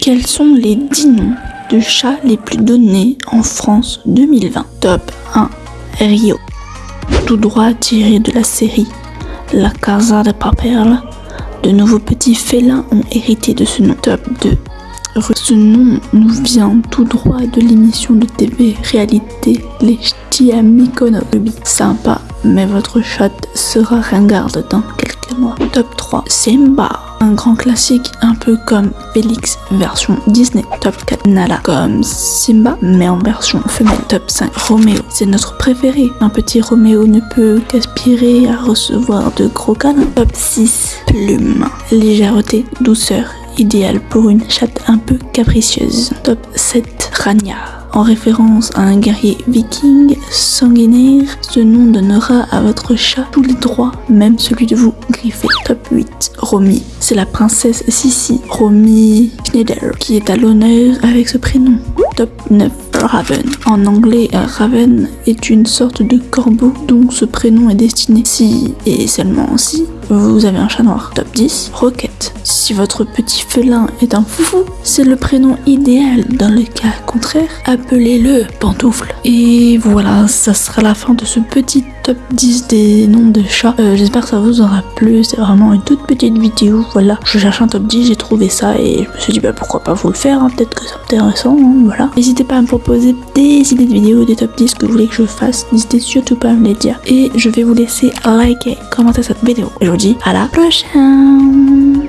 Quels sont les 10 noms de chats les plus donnés en France 2020 Top 1. Rio. Tout droit tiré de la série La Casa de Papel. De nouveaux petits félins ont hérité de ce nom. Top 2. Ce nom nous vient tout droit de l'émission de TV réalité Les Ch'tis. Sympa, mais votre chat sera ringarde dans quelques mois. Top 3. Simba. Un grand classique un peu comme Félix version Disney. Top 4 Nala comme Simba mais en version femelle. Top 5 Roméo. C'est notre préféré. Un petit Roméo ne peut qu'aspirer à recevoir de gros câlins. Top 6 Plume. Légèreté, douceur, idéal pour une chatte un peu capricieuse. Top 7 Rania en référence à un guerrier viking sanguinaire. Ce nom donnera à votre chat tous les droits, même celui de vous griffer. Top 8, Romy. C'est la princesse Sissi, Romy Schneider, qui est à l'honneur avec ce prénom. Top 9, Raven. En anglais, Raven est une sorte de corbeau dont ce prénom est destiné si, et seulement si, vous avez un chat noir. Top 10, Rocket. Si votre petit félin est un foufou, c'est le prénom idéal. Dans le cas contraire, appelez-le Pantoufle. Et voilà, ça sera la fin de ce petit top 10 des noms de chats. Euh, J'espère que ça vous aura plu. C'est vraiment une toute petite vidéo. Voilà, je cherche un top 10, j'ai trouvé ça et je me suis dit bah pourquoi pas vous le faire. hein. Peut-être que c'est intéressant. hein, voilà. N'hésitez pas à me proposer des idées de vidéos, des top 10 que vous voulez que je fasse. N'hésitez surtout pas à me les dire. Et je vais vous laisser liker, commenter cette vidéo. À la prochaine